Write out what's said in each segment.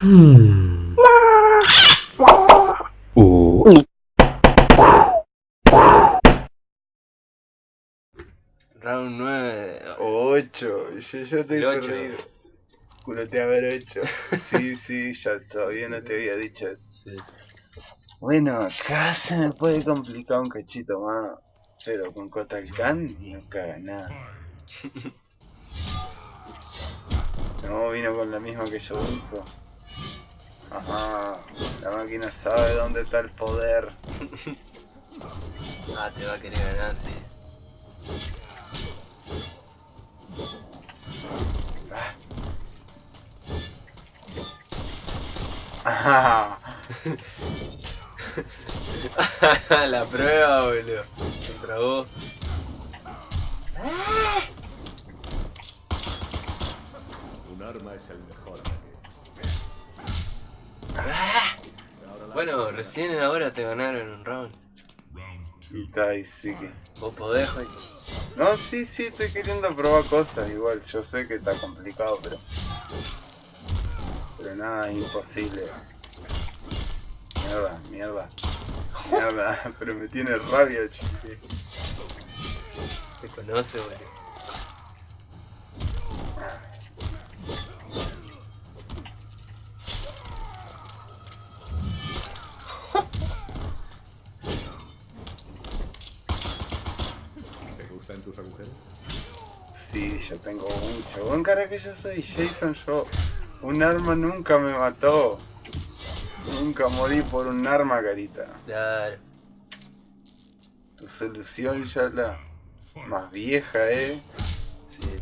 Hmm. Uh. Round 9. 8, yo, yo estoy ocho. perdido. Culote haber 8. Sí, sí, ya todavía no te había dicho eso. Sí. Bueno, acá se me puede complicar un cachito más. Pero con Kotal Khan no caga nada. No, vino con la misma que yo uso. Ajá, la máquina sabe dónde está el poder. Ah, te va a querer ganar, sí. Ajá. la prueba, boludo. Contra vos. Un arma es el mejor Bueno, recién ahora te ganaron un round. Y está ahí, sí que. Vos podés, Juan. No, sí, sí, estoy queriendo probar cosas igual. Yo sé que está complicado, pero. Pero nada, imposible. Mierda, mierda. Mierda, pero me tiene rabia, chique. Te conoce, boludo. Tus agujeros? Sí, yo tengo mucho. Buen cara que yo soy Jason, yo. Un arma nunca me mató. Nunca morí por un arma, carita. Claro. Tu solución ya la más vieja, eh. Sí.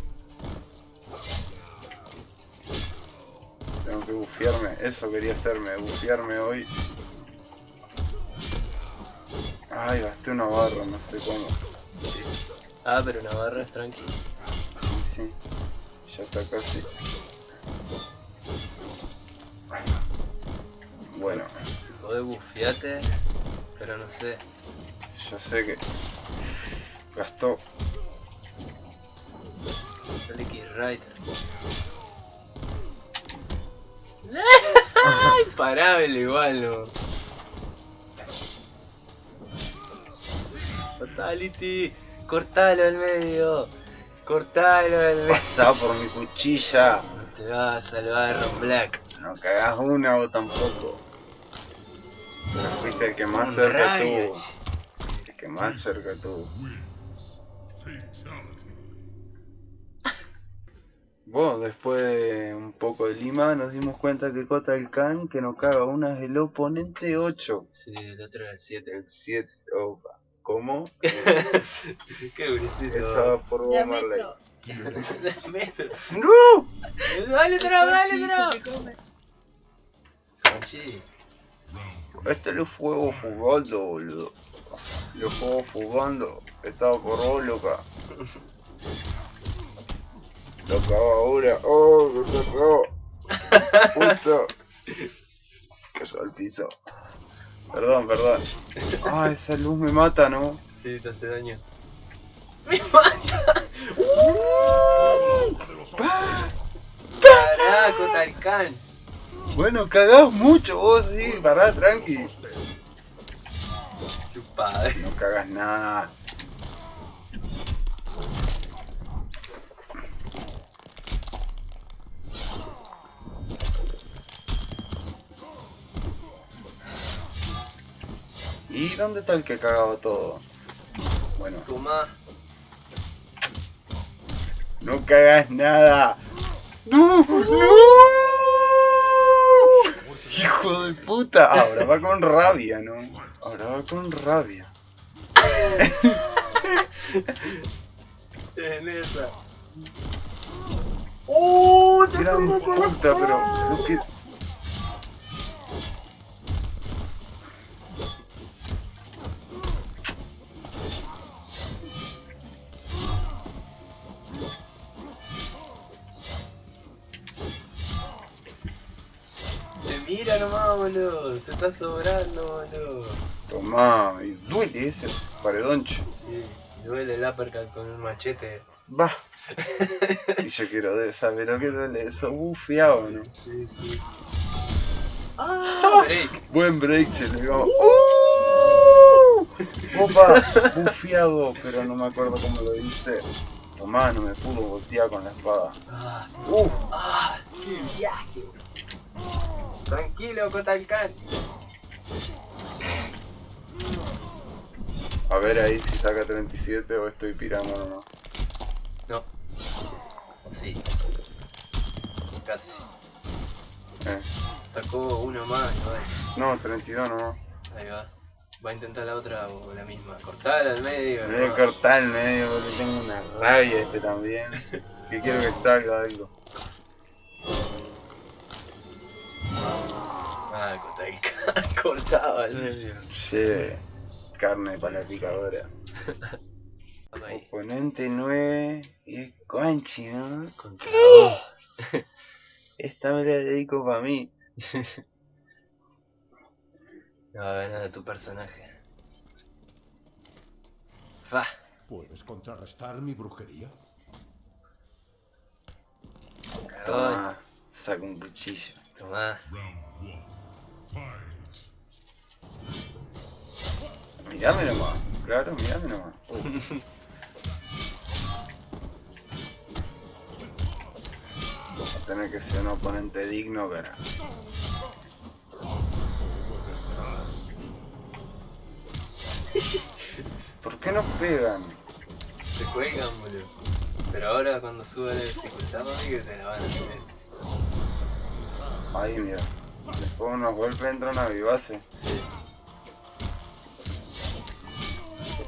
Tengo que bufiarme, eso quería hacerme, bufiarme hoy. Ay, gasté una barra, no sé cómo. Ah, pero Navarra es tranquilo. Sí, ya está casi. Bueno, Podés bufiarte, pero no sé. yo sé que gastó. Que Rider. ¡Ay! Parábelo igual, no. Fatality. Cortalo al medio. Cortalo al medio. Pasá por mi cuchilla. No te vas a salvar, Ron Black. No cagás una vos tampoco. Pero fuiste el que más Un cerca rayo, tuvo. El que más cerca tuvo. Vos, después de un poco de lima, nos dimos cuenta que Kotal Khan, que nos caga una es el oponente 8. Sí, el otro era el 7. El 7, opa. ¿Cómo? Qué bonito. Estaba por vos, Marley. Metro. ¡No! Dale, otro, dale, otro. Sí. Este lo fuego fugando, boludo. Lo fuego fugando. Estaba por vos, loca. Loca ahora. ¡Oh! ¡Me tocó! ¡Puta! Que al piso. Perdón, perdón. Ah, esa luz me mata, ¿no? Sí, te hace daño. ¡Me mata! ¡Carajo, Tarkan! Bueno, cagás mucho vos, sí. Pará, tranqui. Tu padre. No cagas nada. ¿Y dónde está el que cagaba todo? Bueno, Tomá. no cagas nada. ¡No! ¡No! ¡Hijo de puta! Ahora va con rabia, ¿no? Ahora va con rabia. En esa. ¡Oh! Gran puta, pero lo que... mira nomás, boludo. Te está sobrando, boludo. Tomá, y duele ese paredonche. Sí, duele el uppercut con un machete. Va. Y yo quiero de saber lo que duele eso bufiado, ¿no? Sí, sí. ¡Ah! Break. Buen break se le dio. ¡Uh! Opa, bufiado, pero no me acuerdo cómo lo hice. Tomá, no me pudo voltear con la espada. Ah, ¡Uh! ah, ¡Qué viaje! Tranquilo, Kotalkan. A ver ahí si saca 37 o estoy pirando nomás. No. Sí. Casi. Eh. Sacó uno más, ¿no? No, 32 nomás. Ahí va. Va a intentar la otra o la misma. Cortala al medio. Me voy a ¿no? cortar el medio porque tengo una rabia este también. Que quiero que salga algo. Ah. Cortaba. Che, carne para la picadora. Oponente 9 y es Conchi, ¿no? Contra vos. Esta me la dedico para mí. No va a ganar tu personaje. Va. ¿Puedes contrarrestar mi brujería? Toma, saca un cuchillo. Tomá. Mirame nomás, claro, mirame nomás. Va a tener que ser un oponente digno, pero. ¿Por qué no pegan? Se juegan, boludo. Pero ahora cuando suba la dificultad, mami, que se la van a hacer. Ahí, mira. Después unos golpes entran a vivase.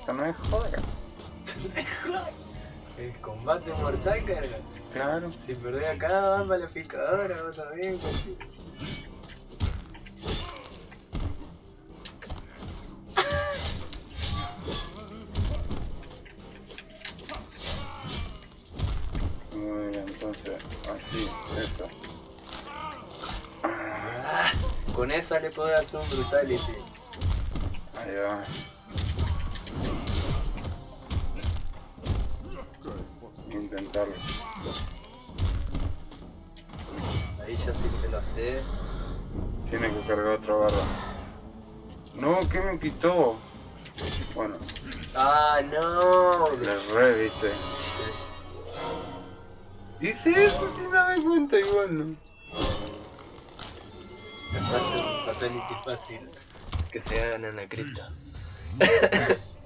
Esto no es joda. El combate mortal, carga. Claro. Si perdés acá, va para la picadora, vos también, compi. Muy bien, entonces, así, esto. Ah, con eso le puedo hacer un brutality. Ahí va. Intentarlo. Ahí ya sí que lo sé. Tiene que cargar otra barra. No, ¿qué me quitó? Bueno, Ah, no. le re, viste. Hice eso sin darme cuenta igual, ¿no? Es fácil, fatality fácil. Que se hagan en la cripta.